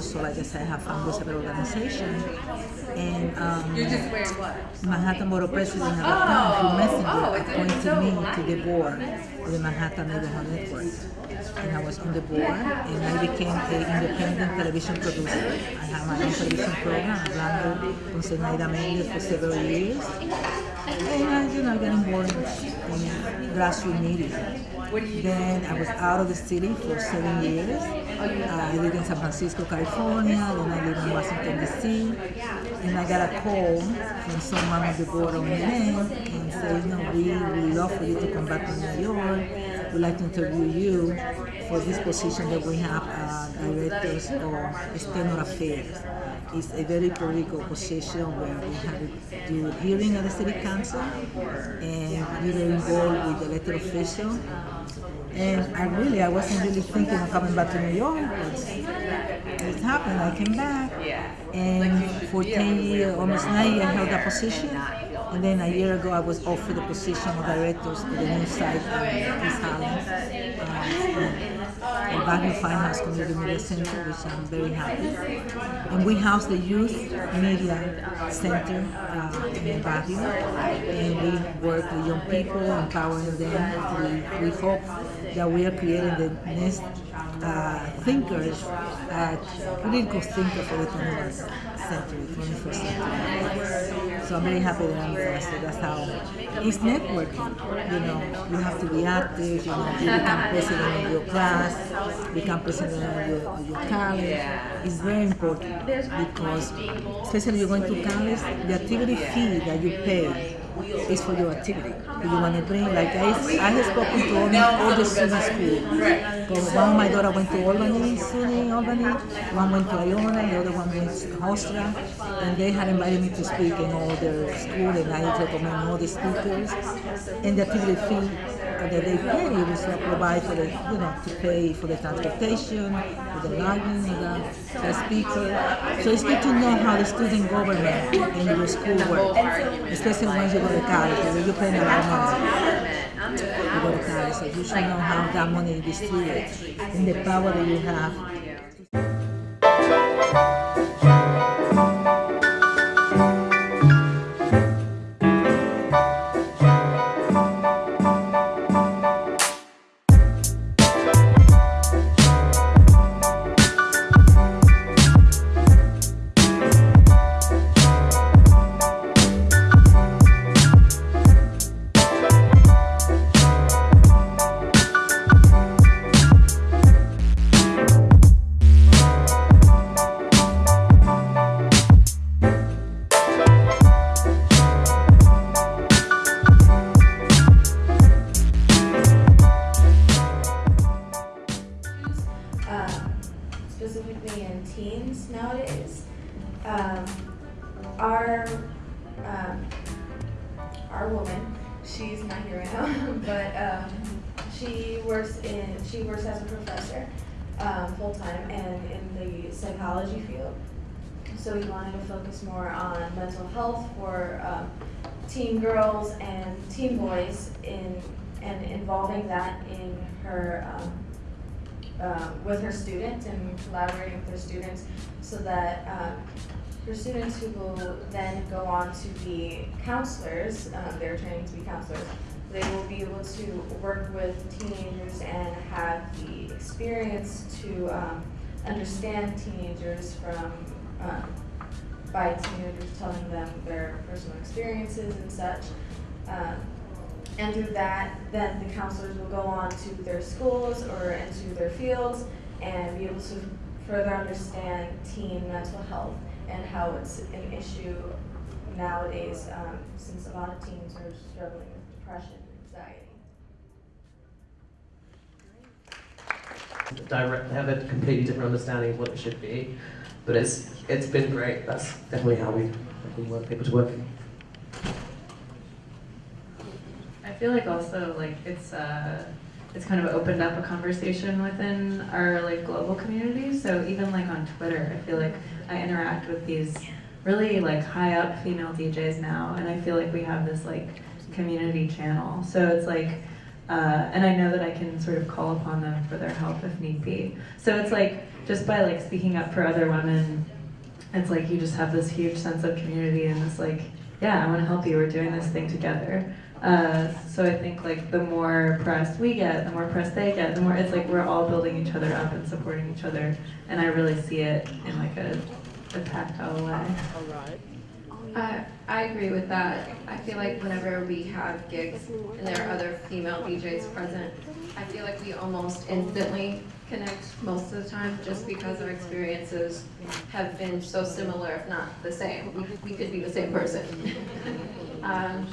also, like I said, I have founded several organizations. And um, Manhattan Borough President at the time, Messinger, appointed me to the board of the Manhattan Neighborhood Network. And I was on the board, and I became an independent television producer. I have my own television program, hablando con Zenaida Mendez for several years. And I, you know, got involved in grassroots media. Then I was out of the city for seven years. I lived in San Francisco, California. Then I lived in Washington, D.C. And I got a call from someone on the board of NN and said, you know, we would love for you to come back to New York. We'd like to interview you for this position that we have uh, directors of external affairs. It's a very political position where we have to do hearing at the city council and were involved with elected officials. And I really, I wasn't really thinking of coming back to New York, but it happened. I came back, and for 10 years, almost nine years, I held that position. And then a year ago, I was offered the position of directors of the new site in East Harlem. The Barrio Firehouse Community Media Center, which I'm very happy. And we house the Youth Media Center uh, in Barrio, and we work with young people, empowering them. We, we hope that we are creating the next uh, thinkers, uh, critical thinkers for the 21st century, 21st century. So I'm very happy that I'm. So that's how it's networking. You know, you have to be active. You know, you become president of your class, become president of your, of your college. It's very important because, especially you're going to college, the activity fee that you pay is for your activity. You want to bring, like I, I have spoken to all, all the student schools. Because one of my daughter went to Albany, SUNY Albany, one went to Iona, the other one went to Hofstra, and they had invited me to speak in all their school, and I recommend all the speakers. And the activity fee that they pay was to provide for the, you know, to pay for the transportation, for the lodging, the, the speaker. So it's good to know how the student government in your school works, especially when you go to college, you're paying a lot of money. You go to college, so you should know how that money is distributed and the power that you have. To focus more on mental health for um, teen girls and teen boys in and involving that in her um, um, with her students and collaborating with her students so that um, her students who will then go on to be counselors, um, they're training to be counselors, they will be able to work with teenagers and have the experience to um, understand teenagers from um, by teenagers telling them their personal experiences and such. Um, and through that, then the counselors will go on to their schools or into their fields and be able to further understand teen mental health and how it's an issue nowadays um, since a lot of teens are struggling with depression and anxiety. direct, have a completely different understanding of what it should be. But it's it's been great. That's definitely how we, we want people to work. I feel like also like it's uh it's kind of opened up a conversation within our like global community. So even like on Twitter, I feel like I interact with these really like high up female DJs now, and I feel like we have this like community channel. So it's like Uh, and I know that I can sort of call upon them for their help if need be. So it's like just by like speaking up for other women, it's like you just have this huge sense of community and this like, yeah, I want to help you. We're doing this thing together. Uh, so I think like the more press we get, the more press they get, the more it's like we're all building each other up and supporting each other. And I really see it in like a, a tactile way. I, I agree with that. I feel like whenever we have gigs and there are other female DJs present, I feel like we almost instantly connect most of the time just because our experiences have been so similar, if not the same. We, we could be the same person. um,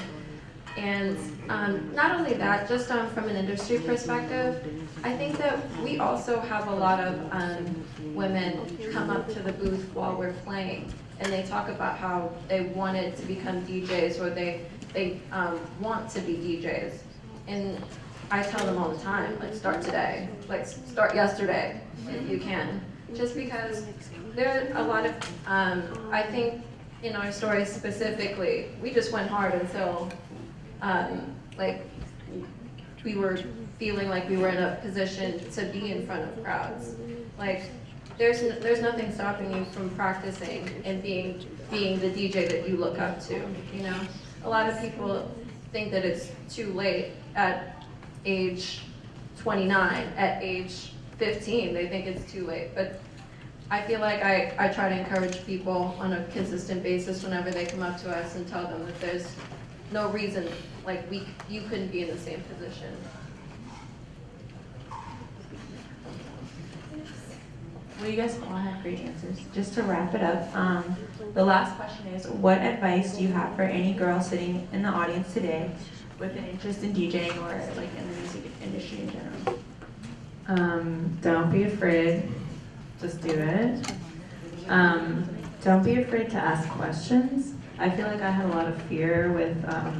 and um, not only that, just um, from an industry perspective, I think that we also have a lot of um, women come up to the booth while we're playing and they talk about how they wanted to become DJs or they, they um, want to be DJs. And I tell them all the time, like start today, like start yesterday if you can. Just because there are a lot of, um, I think in our story specifically, we just went hard until um, like we were feeling like we were in a position to be in front of crowds. Like there's there's nothing stopping you from practicing and being being the DJ that you look up to. You know, a lot of people think that it's too late at age 29. At age 15, they think it's too late. But I feel like I, I try to encourage people on a consistent basis whenever they come up to us and tell them that there's no reason like we you couldn't be in the same position. Well, you guys all have great answers. Just to wrap it up, um, the last question is, what advice do you have for any girl sitting in the audience today with an interest in DJing or like in the music industry in general? Um, don't be afraid. Just do it. Um, don't be afraid to ask questions. I feel like I had a lot of fear with, um,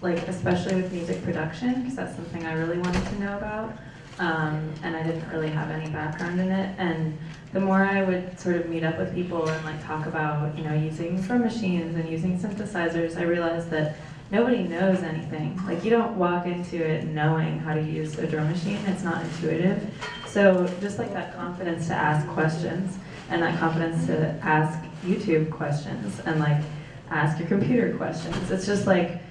like, especially with music production, because that's something I really wanted to know about. Um, and I didn't really have any background in it. And the more I would sort of meet up with people and like talk about, you know, using drum machines and using synthesizers, I realized that nobody knows anything. Like you don't walk into it knowing how to use a drum machine. It's not intuitive. So just like that confidence to ask questions and that confidence to ask YouTube questions and like ask your computer questions. It's just like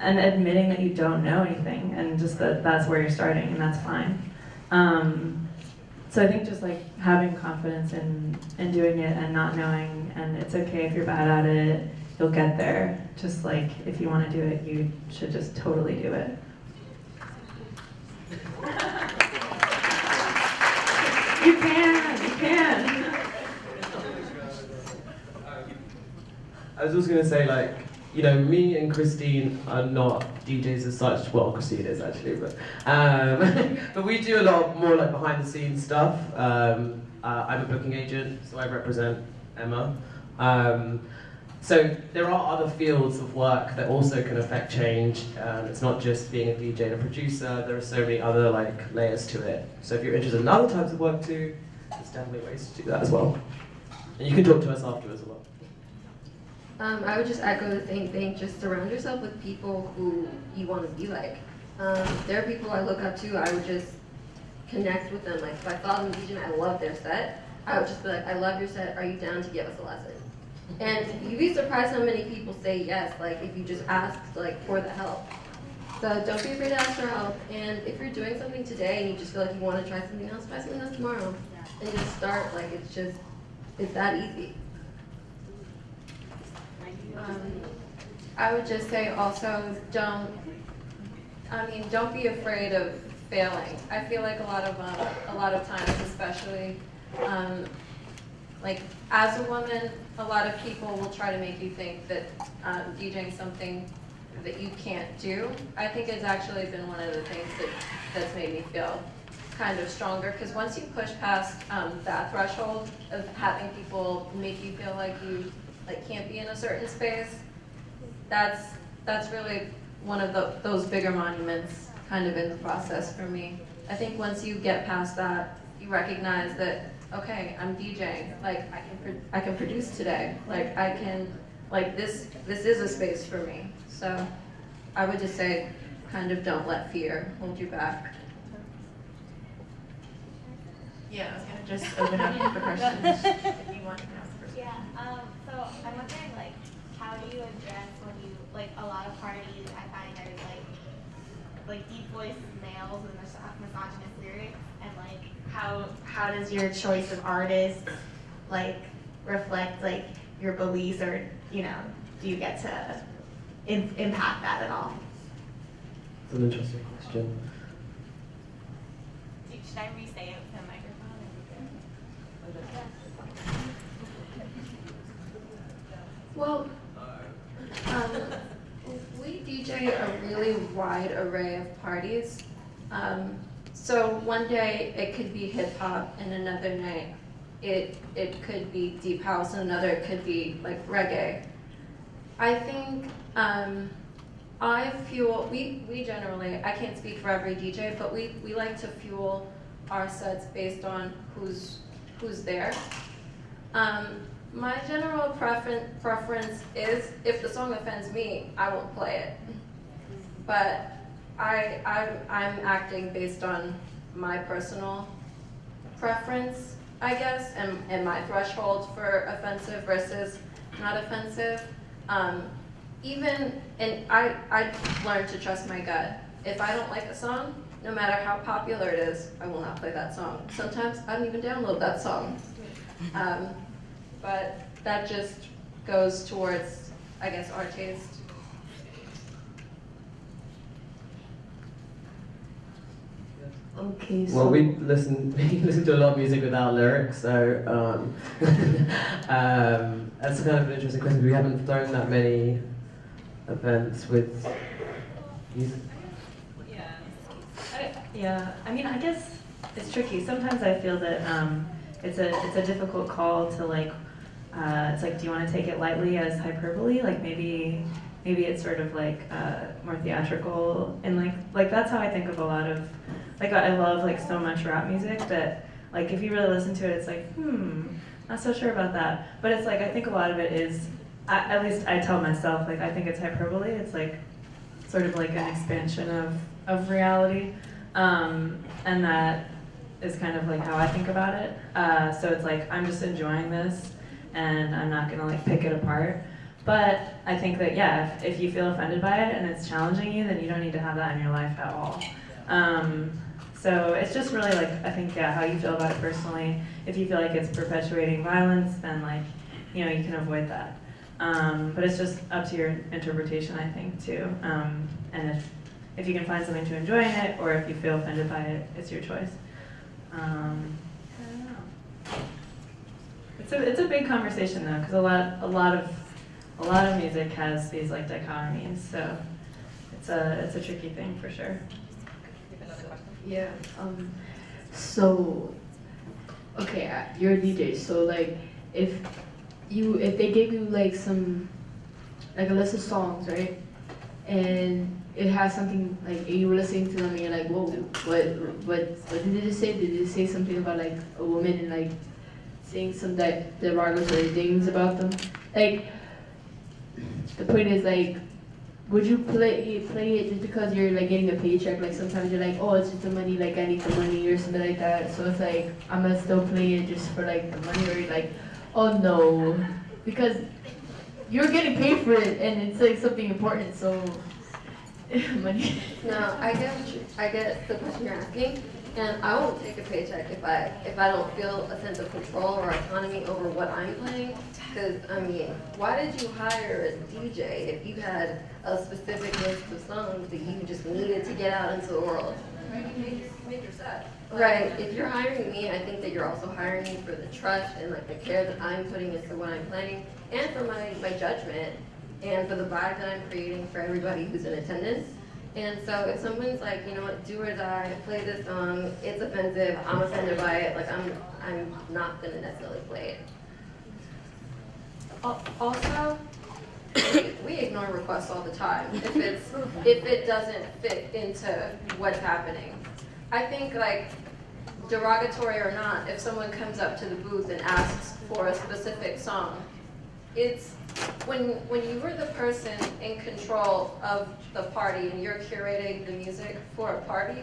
and admitting that you don't know anything and just that that's where you're starting and that's fine. Um, so I think just like having confidence in, in doing it and not knowing and it's okay if you're bad at it, you'll get there. Just like if you want to do it, you should just totally do it. you can, you can. I was just gonna say, like, you know, me and Christine are not DJs as such. Well, Christine is actually, but um, but we do a lot more like behind the scenes stuff. Um, uh, I'm a booking agent, so I represent Emma. Um, so there are other fields of work that also can affect change. Um, it's not just being a DJ and a producer. There are so many other like layers to it. So if you're interested in other types of work too, there's definitely ways to do that as well. And you can talk to us afterwards as well. Um, I would just echo the same thing. Just surround yourself with people who you want to be like. Um, there are people I look up to. I would just connect with them. Like if I saw them DJ, I love their set. I would just be like, I love your set. Are you down to give us a lesson? And you'd be surprised how many people say yes. Like if you just ask like for the help. So don't be afraid to ask for help. And if you're doing something today and you just feel like you want to try something else, try something else tomorrow. And just start. Like it's just, it's that easy. Um, I would just say also don't, I mean, don't be afraid of failing. I feel like a lot of, um, a lot of times, especially, um, like as a woman, a lot of people will try to make you think that um, DJing something that you can't do. I think it's actually been one of the things that, that's made me feel kind of stronger because once you push past um, that threshold of having people make you feel like you like can't be in a certain space, that's that's really one of the, those bigger monuments kind of in the process for me. I think once you get past that, you recognize that okay, I'm DJing. Like I can pro- I can produce today. Like I can like this this is a space for me. So I would just say kind of don't let fear hold you back. Yeah, I was gonna just open up for questions if you want to ask first. Yeah, um, so I'm wondering, like, how do you address when you, like, a lot of parties, I find there's, like, like deep voiced males with mis- misogynist lyrics, and, like, how, how does your choice of artist, like, reflect, like, your beliefs, or, you know, do you get to im- impact that at all? It's an interesting question. Should I re-say it with the microphone? Well, um, we DJ a really wide array of parties. Um, so one day it could be hip hop, and another night it it could be deep house, and another it could be like reggae. I think um, I fuel. We we generally I can't speak for every DJ, but we we like to fuel our sets based on who's who's there. Um, my general preference preference is if the song offends me, I won't play it. But I I'm, I'm acting based on my personal preference, I guess, and, and my threshold for offensive versus not offensive. Um, even and I I learned to trust my gut. If I don't like a song, no matter how popular it is, I will not play that song. Sometimes I don't even download that song. Um, but that just goes towards, I guess, our taste. Okay, so Well, we listen we listen to a lot of music without lyrics, so um, um, that's kind of an interesting question. We haven't thrown that many events with music. Yeah. I, yeah. I mean, I guess it's tricky. Sometimes I feel that um, it's a it's a difficult call to like. Uh, it's like, do you want to take it lightly as hyperbole? Like maybe maybe it's sort of like uh, more theatrical and like like that's how I think of a lot of like I love like so much rap music that like if you really listen to it, it's like hmm, not so sure about that. But it's like I think a lot of it is. At least I tell myself like I think it's hyperbole. It's like sort of like an expansion of, of reality. Um, and that is kind of like how I think about it. Uh, so it's like I'm just enjoying this and I'm not gonna like pick it apart. But I think that yeah, if, if you feel offended by it and it's challenging you, then you don't need to have that in your life at all. Um, so it's just really like I think yeah, how you feel about it personally. If you feel like it's perpetuating violence, then like you know you can avoid that. Um, but it's just up to your interpretation, I think, too. Um, and if, if you can find something to enjoy in it, or if you feel offended by it, it's your choice. Um, I don't know. It's a it's a big conversation though, because a lot a lot of a lot of music has these like dichotomies. So it's a it's a tricky thing for sure. yeah, um, so okay, uh, you're a DJ, so like if you if they gave you like some like a list of songs, right? And it has something like you were listening to them and you're like, whoa, what what what did it say? Did it say something about like a woman and like saying some that derogatory things about them? Like the point is like would you play play it just because you're like getting a paycheck? Like sometimes you're like, oh, it's just the money, like I need the money or something like that. So it's like I'm gonna still play it just for like the money, or you're like, oh no, because you're getting paid for it and it's like something important. So money. No, I get I get the question you're asking, and I won't take a paycheck if I if I don't feel a sense of control or autonomy over what I'm playing. Because I mean, why did you hire a DJ if you had a specific list of songs that you just needed to get out into the world? Make your set. Right. If you're hiring me, I think that you're also hiring me for the trust and like the care that I'm putting into what I'm playing, and for my my judgment, and for the vibe that I'm creating for everybody who's in attendance. And so if someone's like, you know what, do or die, play this song, it's offensive, I'm offended by it, like I'm I'm not gonna necessarily play it. Also, we- we ignore requests all the time if it's if it doesn't fit into what's happening. I think like derogatory or not, if someone comes up to the booth and asks for a specific song, it's when, when you were the person in control of the party and you're curating the music for a party,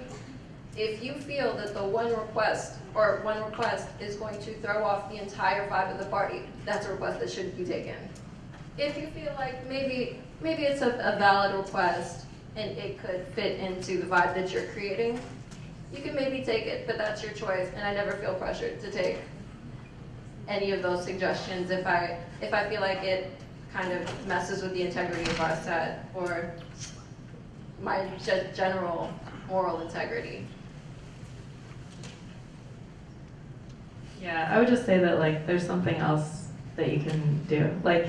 if you feel that the one request or one request is going to throw off the entire vibe of the party, that's a request that shouldn't be taken. If you feel like maybe maybe it's a, a valid request and it could fit into the vibe that you're creating, you can maybe take it, but that's your choice. And I never feel pressured to take any of those suggestions if I if I feel like it kind of messes with the integrity of our set or my ge- general moral integrity. Yeah, I would just say that like there's something else that you can do. Like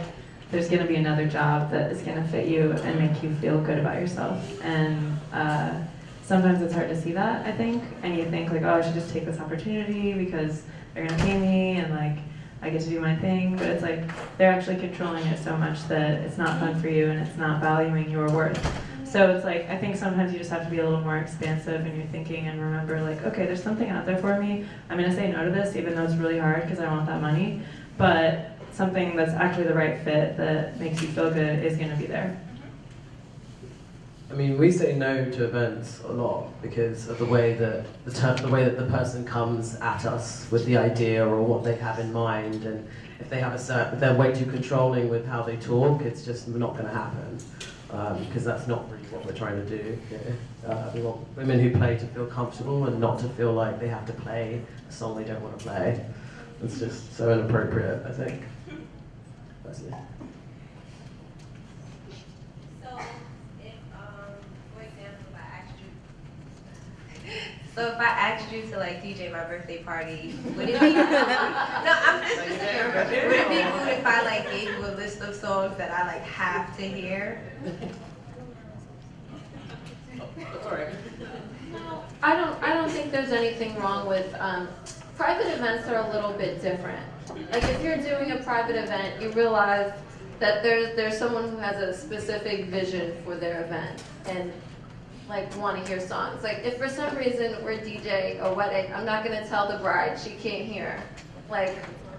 there's gonna be another job that is gonna fit you and make you feel good about yourself. And uh, sometimes it's hard to see that, I think. And you think like, oh, I should just take this opportunity because they're gonna pay me and like I get to do my thing. But it's like they're actually controlling it so much that it's not fun for you and it's not valuing your worth. So it's like I think sometimes you just have to be a little more expansive in your thinking and remember like, okay, there's something out there for me. I'm gonna say no to this even though it's really hard because I want that money. But something that's actually the right fit that makes you feel good is gonna be there. I mean, we say no to events a lot because of the way that the, ter- the way that the person comes at us with the idea or what they have in mind, and if they have a certain, if they're way too controlling with how they talk, it's just not going to happen because um, that's not really what we're trying to do. Uh, we want women who play to feel comfortable and not to feel like they have to play a song they don't want to play. It's just so inappropriate, I think. Personally. So, if, um, for example, if I asked you, so if I asked you to like DJ my birthday party, would it be? no, I'm just, just would it be cool if I like gave you a list of songs that I like have to hear? No, I don't, I don't think there's anything wrong with, um, private events are a little bit different. Like if you're doing a private event, you realize that there's, there's someone who has a specific vision for their event and like want to hear songs. Like if for some reason we're DJ a wedding, I'm not gonna tell the bride she can't hear like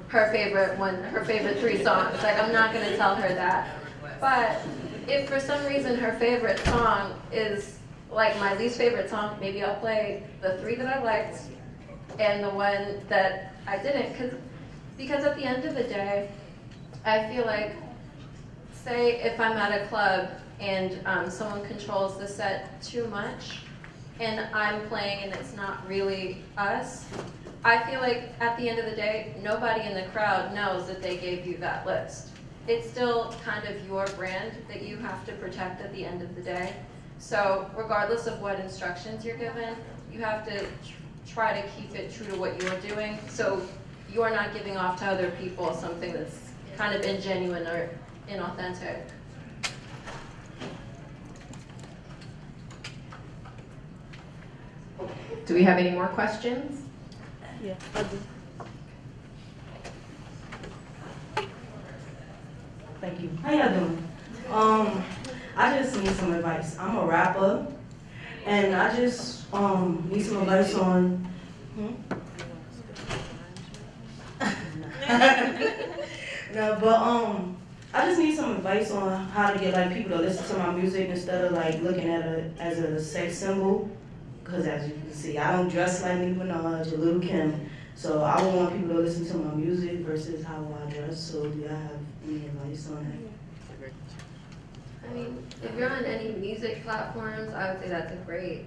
her favorite one, her favorite three songs. Like I'm not gonna tell her that. But if for some reason her favorite song is like my least favorite song, maybe I'll play the three that I liked and the one that I didn't. Cause, because at the end of the day, I feel like, say if I'm at a club and um, someone controls the set too much and I'm playing and it's not really us, I feel like at the end of the day, nobody in the crowd knows that they gave you that list. It's still kind of your brand that you have to protect at the end of the day. So regardless of what instructions you're given, you have to try to keep it true to what you're doing. So you're not giving off to other people something that's kind of ingenuine or inauthentic. Do we have any more questions? Yeah, I do. Thank you. How y'all doing? Um, I just need some advice. I'm a rapper, and I just um need some advice on. Hmm? no, but um, I just need some advice on how to get like people to listen to my music instead of like looking at it as a sex symbol. Cause as you can see, I don't dress like Nicki Minaj or Lil Kim, so I would want people to listen to my music versus how I dress. So do y'all have any advice on that? I mean, if you're on any music platforms, I would say that's a great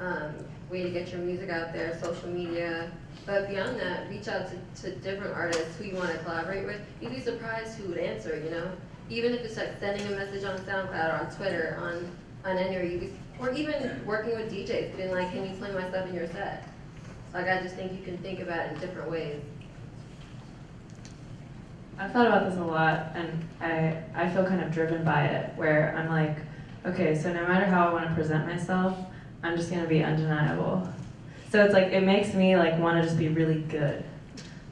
um, way to get your music out there, social media. But beyond that, reach out to, to different artists who you want to collaborate with. You'd be surprised who would answer, you know? Even if it's like sending a message on SoundCloud or on Twitter, on, on any, you'd be, or even working with DJs, being like, can you play my stuff in your set? Like, I just think you can think about it in different ways. I've thought about this a lot, and I, I feel kind of driven by it, where I'm like, okay, so no matter how I want to present myself, I'm just gonna be undeniable. So it's like, it makes me like want to just be really good,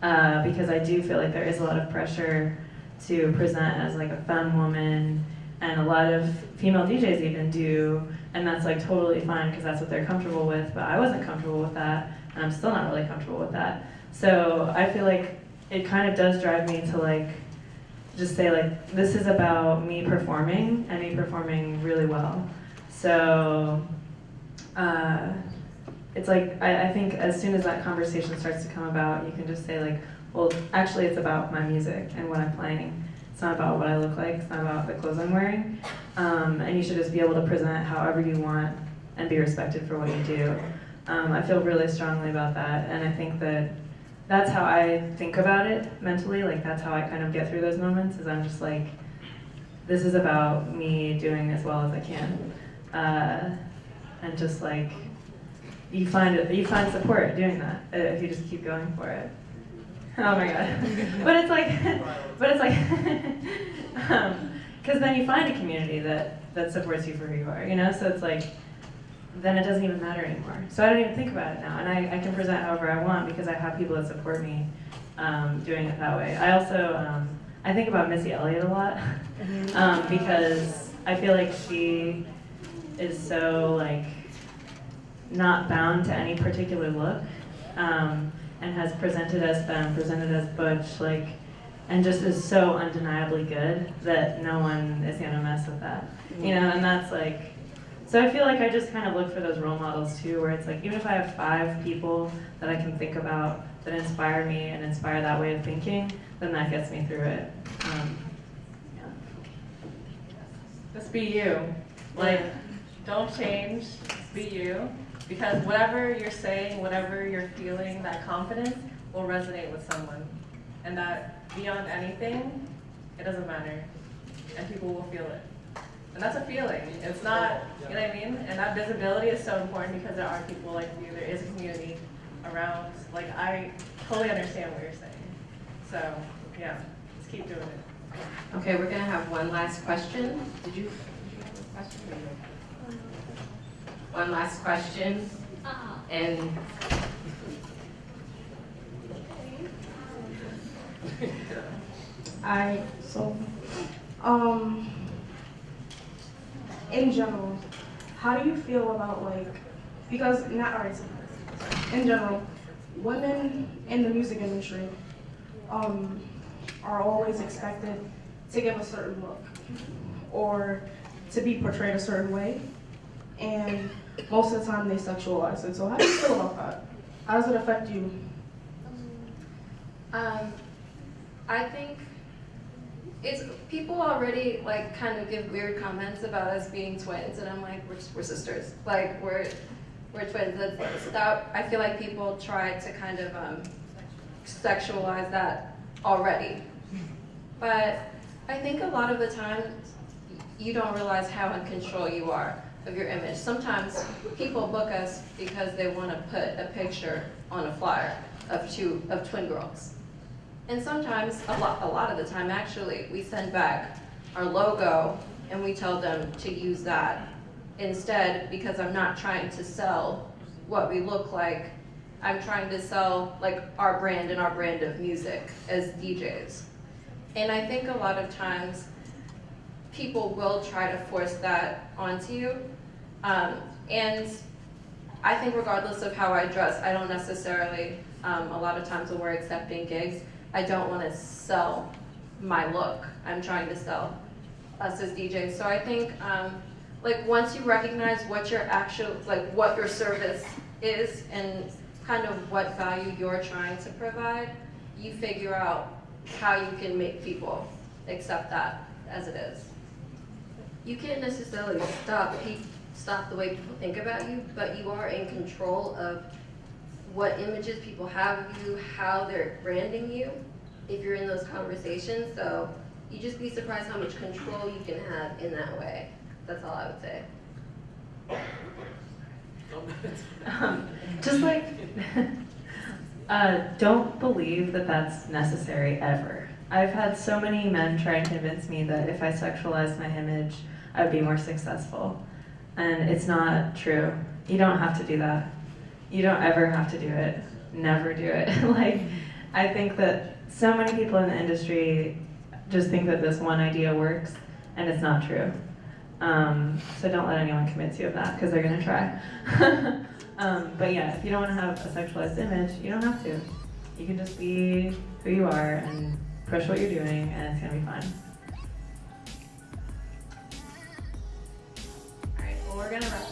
uh, because I do feel like there is a lot of pressure to present as like a femme woman, and a lot of female DJs even do, and that's like totally fine because that's what they're comfortable with, but I wasn't comfortable with that, and I'm still not really comfortable with that. So I feel like it kind of does drive me to like just say like, this is about me performing and me performing really well. So uh, it's like, I, I think as soon as that conversation starts to come about, you can just say like, well, actually it's about my music and what I'm playing. It's not about what I look like, it's not about the clothes I'm wearing. Um, and you should just be able to present however you want and be respected for what you do. Um, I feel really strongly about that, and I think that that's how I think about it mentally. Like that's how I kind of get through those moments. Is I'm just like, this is about me doing as well as I can, uh, and just like you find it, you find support doing that uh, if you just keep going for it. Oh my god! but it's like, but it's like, because um, then you find a community that that supports you for who you are. You know, so it's like then it doesn't even matter anymore. So I don't even think about it now, and I, I can present however I want because I have people that support me um, doing it that way. I also, um, I think about Missy Elliott a lot um, because I feel like she is so like not bound to any particular look um, and has presented as femme, presented as butch, like, and just is so undeniably good that no one is gonna mess with that. You know, and that's like, so I feel like I just kind of look for those role models too, where it's like even if I have five people that I can think about that inspire me and inspire that way of thinking, then that gets me through it. Um, yeah. Just be you. Like, don't change. Just be you. Because whatever you're saying, whatever you're feeling, that confidence will resonate with someone. And that beyond anything, it doesn't matter. And people will feel it. And that's a feeling. It's not, you know what I mean? And that visibility is so important because there are people like you, there is a community around. Like, I totally understand what you're saying. So, yeah, just keep doing it. Okay, we're gonna have one last question. Did you, did you have a question? Um, One last question. And I, so, um, in general, how do you feel about like, because not alright, in general, women in the music industry um, are always expected to give a certain look or to be portrayed a certain way, and most of the time they sexualize it. So how do you feel about that? How does it affect you? Um, I think it's people already like kind of give weird comments about us being twins, and I'm like, we're, we're sisters. Like we're we're twins. That's, that I feel like people try to kind of um, sexualize that already, but I think a lot of the time you don't realize how in control you are of your image. Sometimes people book us because they want to put a picture on a flyer of two of twin girls. And sometimes, a lot, a lot of the time actually, we send back our logo and we tell them to use that instead because I'm not trying to sell what we look like. I'm trying to sell like our brand and our brand of music as DJs. And I think a lot of times people will try to force that onto you. Um, and I think regardless of how I dress, I don't necessarily, um, a lot of times when we're accepting gigs, I don't want to sell my look. I'm trying to sell us as DJs. So I think um, like once you recognize what your actual, like what your service is and kind of what value you're trying to provide, you figure out how you can make people accept that as it is. You can't necessarily stop stop the way people think about you, but you are in control of what images people have of you, how they're branding you, if you're in those conversations. So you just be surprised how much control you can have in that way. That's all I would say. Um, just like, uh, don't believe that that's necessary ever. I've had so many men try and convince me that if I sexualize my image, I would be more successful. And it's not true. You don't have to do that. You don't ever have to do it. Never do it. like, I think that so many people in the industry just think that this one idea works, and it's not true. Um, so don't let anyone convince you of that, because they're gonna try. um, but yeah, if you don't wanna have a sexualized image, you don't have to. You can just be who you are and push what you're doing, and it's gonna be fun. gonna wrap